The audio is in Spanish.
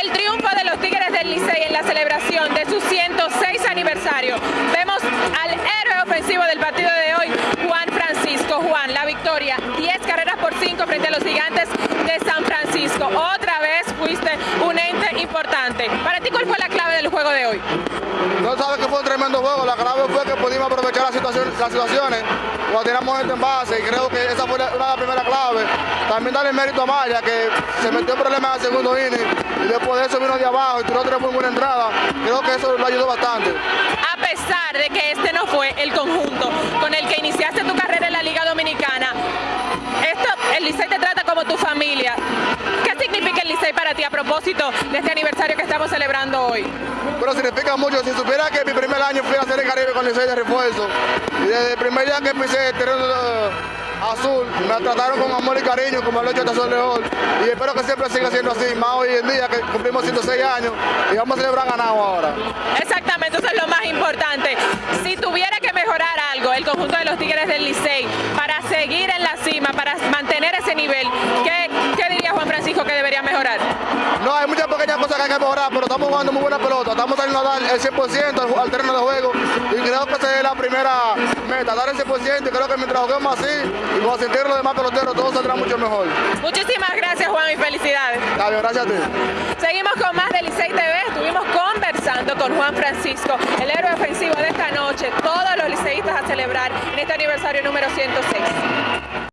El triunfo de los Tigres del Licey en la celebración de su 106 aniversario. Vemos al héroe ofensivo del partido de hoy, Juan Francisco. Juan, la victoria, 10 carreras por 5 frente a los gigantes de San Francisco. Otra vez fuiste un ente importante. Para ti, ¿cuál fue la clave del juego de hoy? No sabes que fue un tremendo juego, la clave fue que pudimos aprovechar las situaciones, las situaciones cuando tiramos gente en base y creo que esa fue la, una de las primeras claves. También darle mérito a Maya que se metió en problemas en el segundo inning y después de eso vino de abajo y tiró tres muy buena entrada. Creo que eso lo ayudó bastante. A pesar de que este no fue el conjunto con el que iniciaste tu carrera en la Liga Dominicana, esto, el Licey te trata como tu familia. ¿Qué significa el Licey para ti a propósito de este aniversario que estamos celebrando hoy? Pero significa mucho. Si supiera que mi primer año fui a hacer el Caribe con Licey de refuerzo y desde el primer día que empecé el terreno azul, me trataron con amor y cariño como el hecho de Sol León y espero que siempre siga siendo así, más hoy en día que cumplimos 106 años y vamos a celebrar ganado ahora. Exactamente, eso es lo más importante. Si tuviera que mejorar algo el conjunto de los Tigres del Licey para seguir en la cima, para mantener ese nivel, No, hay muchas pequeñas cosas que hay que mejorar, pero estamos jugando muy buena pelota, estamos saliendo a dar el 100% al, al terreno de juego y creo que esa es la primera meta, dar el 100% y creo que mientras juguemos así y vamos a sentir los demás peloteros, todo saldrá mucho mejor. Muchísimas gracias Juan y felicidades. Está bien, gracias a ti. Seguimos con más de Licey TV, estuvimos conversando con Juan Francisco, el héroe ofensivo de esta noche, todos los liceístas a celebrar en este aniversario número 106.